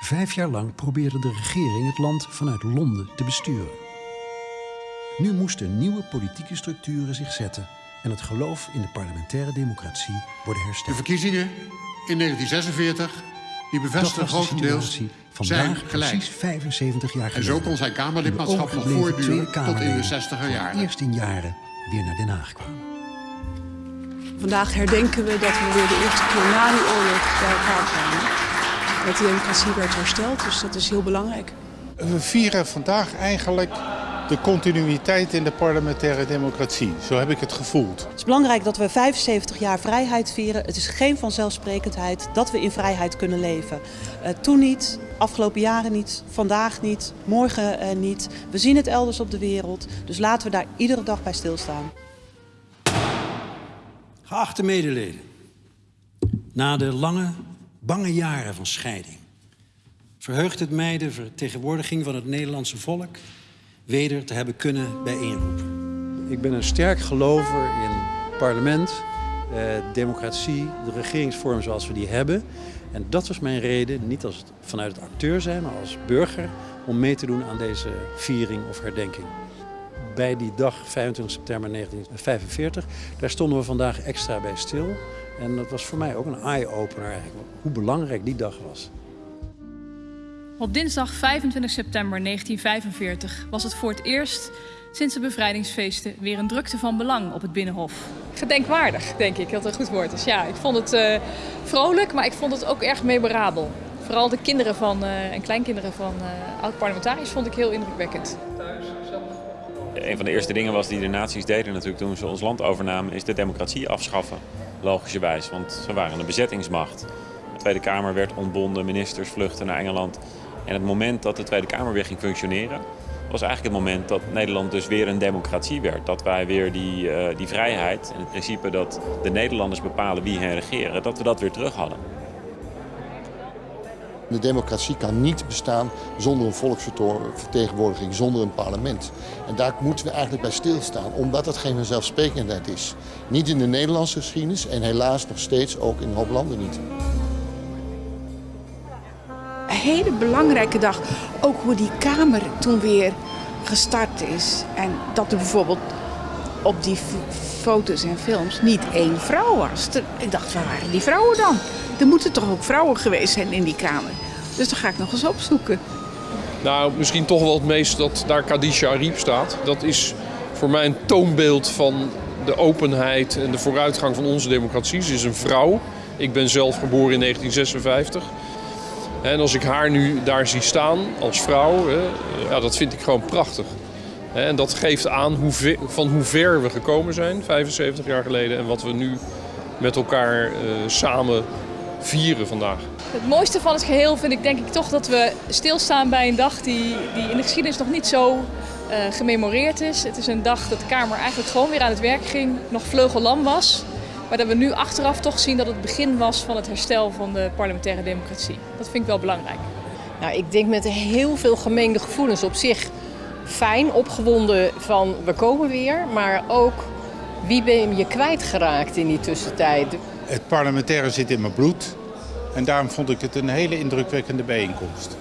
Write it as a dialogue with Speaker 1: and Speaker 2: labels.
Speaker 1: Vijf jaar lang probeerde de regering het land vanuit Londen te besturen. Nu moesten nieuwe politieke structuren zich zetten en het geloof in de parlementaire democratie worden
Speaker 2: De
Speaker 1: hersteld.
Speaker 2: verkiezingen in 1946 die bevestigen
Speaker 1: de
Speaker 2: grotendeels zijn
Speaker 1: vandaag
Speaker 2: gelijk.
Speaker 1: precies 75 jaar
Speaker 2: En
Speaker 1: geleden.
Speaker 2: zo kon zijn Kamerlidmaatschap nog voortduren tot in de 60er
Speaker 1: voor
Speaker 2: jaren.
Speaker 1: het eerst in jaren weer naar Den Haag kwamen.
Speaker 3: Vandaag herdenken we dat we weer de eerste keer na die oorlog bij elkaar kwamen. Dat de democratie werd hersteld, dus dat is heel belangrijk.
Speaker 4: We vieren vandaag eigenlijk de continuïteit in de parlementaire democratie. Zo heb ik het gevoeld.
Speaker 5: Het is belangrijk dat we 75 jaar vrijheid vieren. Het is geen vanzelfsprekendheid dat we in vrijheid kunnen leven. Eh, toen niet, afgelopen jaren niet, vandaag niet, morgen eh, niet. We zien het elders op de wereld, dus laten we daar iedere dag bij stilstaan.
Speaker 1: Geachte medeleden, na de lange, bange jaren van scheiding verheugt het mij de vertegenwoordiging van het Nederlandse volk weder te hebben kunnen bijeenroepen. Ik ben een sterk gelover in parlement, eh, democratie, de regeringsvorm zoals we die hebben. En dat was mijn reden, niet als, vanuit het acteur zijn, maar als burger, om mee te doen aan deze viering of herdenking bij die dag 25 september 1945. Daar stonden we vandaag extra bij stil. En dat was voor mij ook een eye-opener eigenlijk, hoe belangrijk die dag was.
Speaker 6: Op dinsdag 25 september 1945 was het voor het eerst sinds de bevrijdingsfeesten weer een drukte van belang op het Binnenhof.
Speaker 7: Gedenkwaardig, denk ik, dat een goed woord is. Ja, ik vond het eh, vrolijk, maar ik vond het ook erg memorabel. Vooral de kinderen van, eh, en kleinkinderen van eh oud-parlementariërs vond ik heel indrukwekkend.
Speaker 8: Een van de eerste dingen was die de nazi's deden natuurlijk toen ze ons land overnamen, is de democratie afschaffen. Logischerwijs, want ze waren een bezettingsmacht. De Tweede Kamer werd ontbonden, ministers vluchtten naar Engeland. En het moment dat de Tweede Kamer weer ging functioneren, was eigenlijk het moment dat Nederland dus weer een democratie werd. Dat wij weer die, eh, die vrijheid en het principe dat de Nederlanders bepalen wie hen regeren, dat we dat weer terug hadden.
Speaker 9: De democratie kan niet bestaan zonder een volksvertegenwoordiging, zonder een parlement. En daar moeten we eigenlijk bij stilstaan, omdat dat geen vanzelfsprekendheid is. Niet in de Nederlandse geschiedenis en helaas nog steeds ook in een hoop landen niet.
Speaker 10: Een hele belangrijke dag. Ook hoe die Kamer toen weer gestart is. En dat er bijvoorbeeld op die foto's en films niet één vrouw was. Ik dacht, waar waren die vrouwen dan? Er moeten toch ook vrouwen geweest zijn in die Kamer. Dus dat ga ik nog eens opzoeken.
Speaker 11: Nou, misschien toch wel het meest dat daar Khadija Ariep staat. Dat is voor mij een toonbeeld van de openheid en de vooruitgang van onze democratie. Ze is een vrouw. Ik ben zelf geboren in 1956. En als ik haar nu daar zie staan als vrouw, ja, dat vind ik gewoon prachtig. En dat geeft aan hoe van hoe ver we gekomen zijn, 75 jaar geleden. En wat we nu met elkaar eh, samen vieren vandaag.
Speaker 7: Het mooiste van het geheel vind ik denk ik toch dat we stilstaan bij een dag die, die in de geschiedenis nog niet zo eh, gememoreerd is. Het is een dag dat de Kamer eigenlijk gewoon weer aan het werk ging, nog vleugellam was. Maar dat we nu achteraf toch zien dat het begin was van het herstel van de parlementaire democratie. Dat vind ik wel belangrijk.
Speaker 12: Nou, ik denk met heel veel gemengde gevoelens. Op zich fijn, opgewonden van we komen weer. Maar ook wie ben je kwijtgeraakt in die tussentijd.
Speaker 4: Het parlementaire zit in mijn bloed. En daarom vond ik het een hele indrukwekkende bijeenkomst.